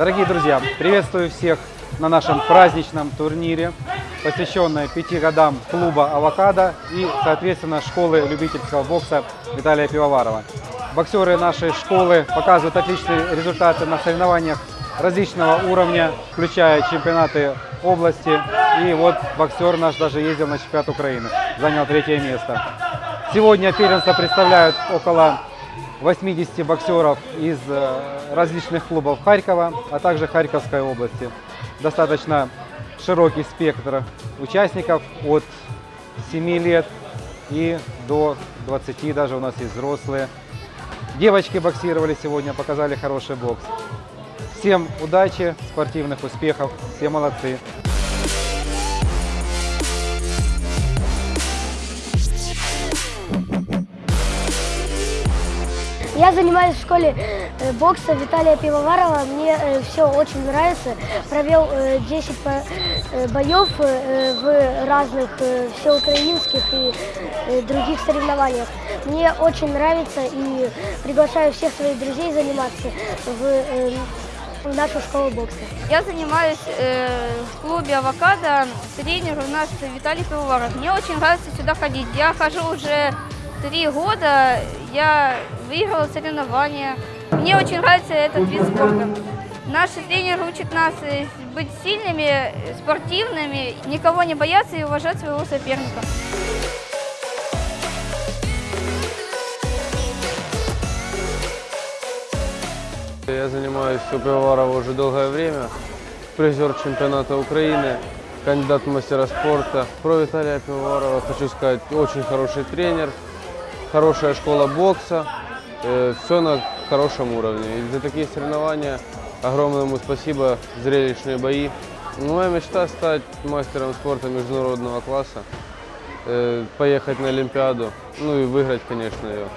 Дорогие друзья, приветствую всех на нашем праздничном турнире, посвященном пяти годам клуба «Авокадо» и, соответственно, школы любительского бокса Виталия Пивоварова. Боксеры нашей школы показывают отличные результаты на соревнованиях различного уровня, включая чемпионаты области. И вот боксер наш даже ездил на чемпионат Украины, занял третье место. Сегодня первенство представляют около 80 боксеров из э, различных клубов Харькова, а также Харьковской области. Достаточно широкий спектр участников от 7 лет и до 20 даже у нас есть взрослые. Девочки боксировали сегодня, показали хороший бокс. Всем удачи, спортивных успехов, все молодцы. Я занимаюсь в школе э, бокса Виталия Пивоварова. Мне все очень нравится. Провел э, 10 по- э, боев э, в разных э, всеукраинских и э, других соревнованиях. Мне очень нравится и приглашаю всех своих друзей заниматься в, э, в нашу школу бокса. Я занимаюсь э, в клубе «Авокадо». Тренер у нас Виталий Пивоваров. Мне очень нравится сюда ходить. Я хожу уже три года. Я выиграла соревнования. Мне очень нравится этот вид спорта. Наш тренер учит нас э, быть сильными, спортивными, никого не бояться и уважать своего соперника. Я занимаюсь у Пивоварова уже долгое время. Призер чемпионата Украины, кандидат в мастера спорта. Про Виталия Пивоварова хочу сказать, очень хороший тренер, хорошая школа бокса, все на хорошем уровне. И за такие соревнования огромное ему спасибо, зрелищные бои. Моя мечта стать мастером спорта международного класса, э, поехать на Олимпиаду, ну и выиграть, конечно, ее.